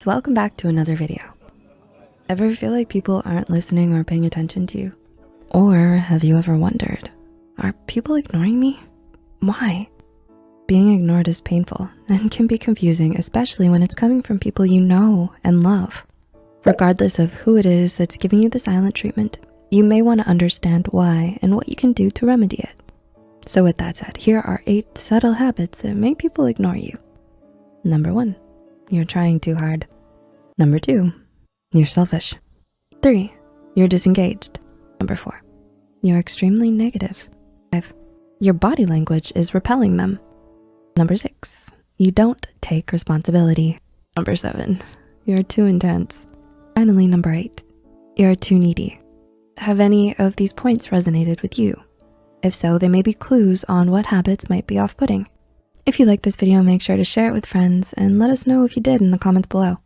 So welcome back to another video. Ever feel like people aren't listening or paying attention to you? Or have you ever wondered, are people ignoring me? Why? Being ignored is painful and can be confusing, especially when it's coming from people you know and love. Regardless of who it is that's giving you the silent treatment, you may wanna understand why and what you can do to remedy it. So with that said, here are eight subtle habits that make people ignore you. Number one, you're trying too hard. Number two, you're selfish. Three, you're disengaged. Number four, you're extremely negative. Five, your body language is repelling them. Number six, you don't take responsibility. Number seven, you're too intense. Finally, number eight, you're too needy. Have any of these points resonated with you? If so, they may be clues on what habits might be off-putting. If you liked this video, make sure to share it with friends and let us know if you did in the comments below.